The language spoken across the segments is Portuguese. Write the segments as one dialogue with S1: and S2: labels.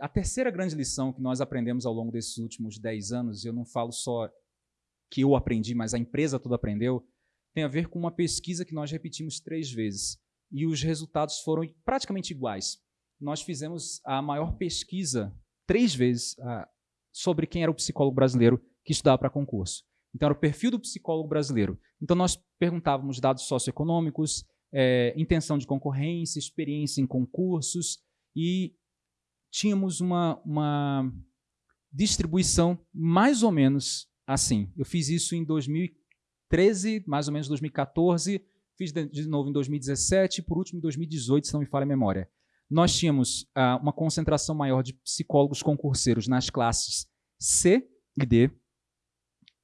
S1: a terceira grande lição que nós aprendemos ao longo desses últimos 10 anos, eu não falo só que eu aprendi, mas a empresa toda aprendeu, tem a ver com uma pesquisa que nós repetimos três vezes. E os resultados foram praticamente iguais. Nós fizemos a maior pesquisa, três vezes, uh, sobre quem era o psicólogo brasileiro que estudava para concurso. Então, era o perfil do psicólogo brasileiro. Então, nós perguntávamos dados socioeconômicos, é, intenção de concorrência, experiência em concursos e tínhamos uma, uma distribuição mais ou menos assim. Eu fiz isso em 2013, mais ou menos 2014, fiz de novo em 2017 e por último em 2018, se não me falha a memória. Nós tínhamos ah, uma concentração maior de psicólogos concurseiros nas classes C e D.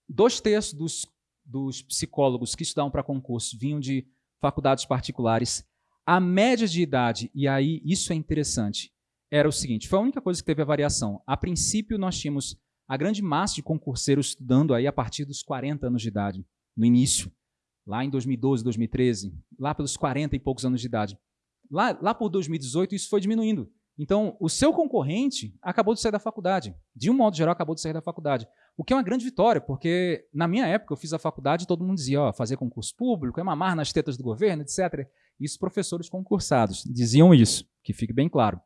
S1: Dois terços dos, dos psicólogos que estudavam para concurso vinham de faculdades particulares. A média de idade, e aí isso é interessante, era o seguinte, foi a única coisa que teve a variação. A princípio, nós tínhamos a grande massa de concurseiros estudando aí a partir dos 40 anos de idade, no início, lá em 2012, 2013, lá pelos 40 e poucos anos de idade. Lá, lá por 2018, isso foi diminuindo. Então, o seu concorrente acabou de sair da faculdade. De um modo geral, acabou de sair da faculdade. O que é uma grande vitória, porque na minha época eu fiz a faculdade e todo mundo dizia, ó, fazer concurso público é mamar nas tetas do governo, etc. Isso professores concursados diziam isso, que fique bem claro.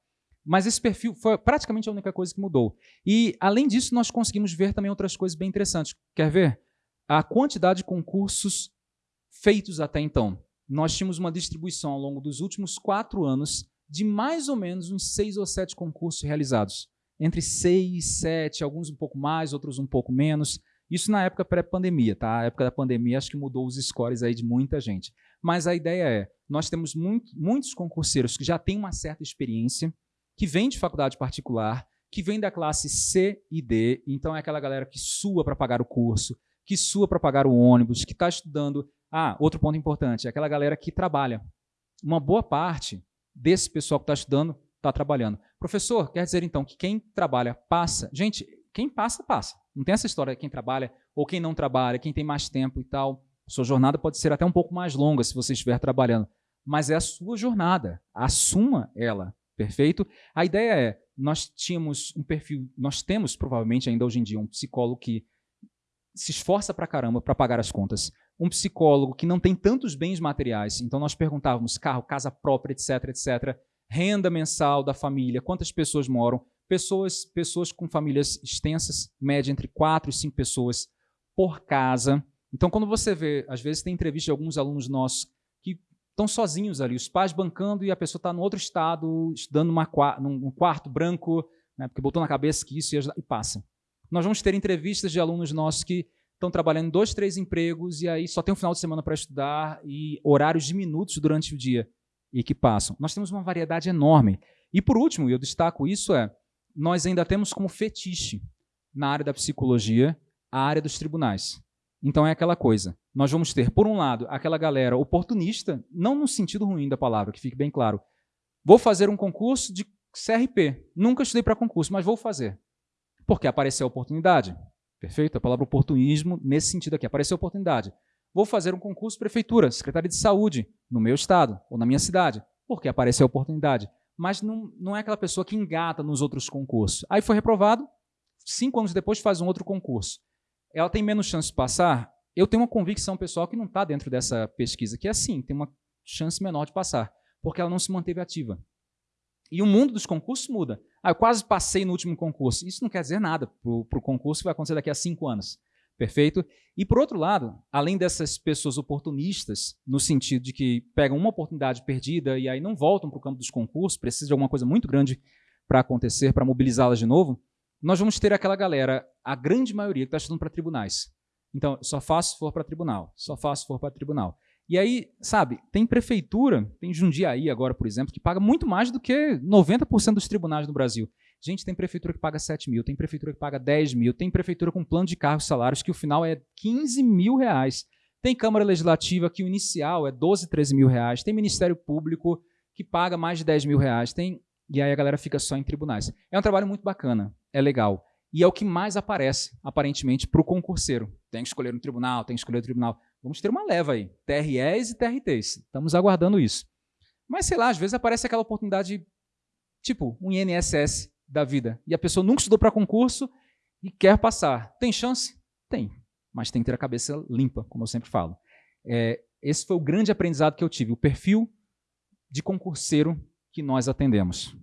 S1: Mas esse perfil foi praticamente a única coisa que mudou. E, além disso, nós conseguimos ver também outras coisas bem interessantes. Quer ver? A quantidade de concursos feitos até então. Nós tínhamos uma distribuição ao longo dos últimos quatro anos de mais ou menos uns seis ou sete concursos realizados. Entre seis, sete, alguns um pouco mais, outros um pouco menos. Isso na época pré-pandemia, tá? A época da pandemia acho que mudou os scores aí de muita gente. Mas a ideia é, nós temos muito, muitos concurseiros que já têm uma certa experiência, que vem de faculdade particular, que vem da classe C e D, então é aquela galera que sua para pagar o curso, que sua para pagar o ônibus, que está estudando. Ah, outro ponto importante, é aquela galera que trabalha. Uma boa parte desse pessoal que está estudando está trabalhando. Professor, quer dizer então que quem trabalha passa? Gente, quem passa, passa. Não tem essa história de quem trabalha ou quem não trabalha, quem tem mais tempo e tal. Sua jornada pode ser até um pouco mais longa se você estiver trabalhando, mas é a sua jornada. Assuma ela. Perfeito? A ideia é, nós tínhamos um perfil, nós temos provavelmente ainda hoje em dia um psicólogo que se esforça pra caramba para pagar as contas. Um psicólogo que não tem tantos bens materiais. Então nós perguntávamos carro, casa própria, etc, etc. Renda mensal da família, quantas pessoas moram. Pessoas, pessoas com famílias extensas, média entre quatro e cinco pessoas por casa. Então quando você vê, às vezes tem entrevista de alguns alunos nossos estão sozinhos ali, os pais bancando e a pessoa está no outro estado, estudando numa, num quarto branco, né, porque botou na cabeça que isso ia ajudar, e passa. Nós vamos ter entrevistas de alunos nossos que estão trabalhando dois, três empregos e aí só tem um final de semana para estudar e horários diminutos durante o dia e que passam. Nós temos uma variedade enorme. E por último, e eu destaco isso, é nós ainda temos como fetiche na área da psicologia a área dos tribunais. Então é aquela coisa. Nós vamos ter, por um lado, aquela galera oportunista, não no sentido ruim da palavra, que fique bem claro. Vou fazer um concurso de CRP. Nunca estudei para concurso, mas vou fazer. Porque apareceu a oportunidade. Perfeito? A palavra oportunismo nesse sentido aqui. Apareceu a oportunidade. Vou fazer um concurso prefeitura, secretaria de saúde, no meu estado ou na minha cidade. Porque apareceu a oportunidade. Mas não, não é aquela pessoa que engata nos outros concursos. Aí foi reprovado, cinco anos depois faz um outro concurso ela tem menos chance de passar? Eu tenho uma convicção pessoal que não está dentro dessa pesquisa, que é assim, tem uma chance menor de passar, porque ela não se manteve ativa. E o mundo dos concursos muda. Ah, eu quase passei no último concurso. Isso não quer dizer nada para o concurso que vai acontecer daqui a cinco anos. Perfeito? E, por outro lado, além dessas pessoas oportunistas, no sentido de que pegam uma oportunidade perdida e aí não voltam para o campo dos concursos, precisa de alguma coisa muito grande para acontecer, para mobilizá-las de novo, nós vamos ter aquela galera, a grande maioria, que está estudando para tribunais. Então, só faço se for para tribunal, só faço se for para tribunal. E aí, sabe, tem prefeitura, tem Jundiaí agora, por exemplo, que paga muito mais do que 90% dos tribunais no Brasil. Gente, tem prefeitura que paga 7 mil, tem prefeitura que paga 10 mil, tem prefeitura com plano de cargos e salários que o final é 15 mil reais. Tem Câmara Legislativa que o inicial é 12, 13 mil reais. Tem Ministério Público que paga mais de 10 mil reais. Tem e aí a galera fica só em tribunais. É um trabalho muito bacana, é legal. E é o que mais aparece, aparentemente, para o concurseiro. Tem que escolher um tribunal, tem que escolher um tribunal. Vamos ter uma leva aí, TREs e TRTs. Estamos aguardando isso. Mas, sei lá, às vezes aparece aquela oportunidade, tipo, um INSS da vida. E a pessoa nunca estudou para concurso e quer passar. Tem chance? Tem. Mas tem que ter a cabeça limpa, como eu sempre falo. É, esse foi o grande aprendizado que eu tive, o perfil de concurseiro que nós atendemos.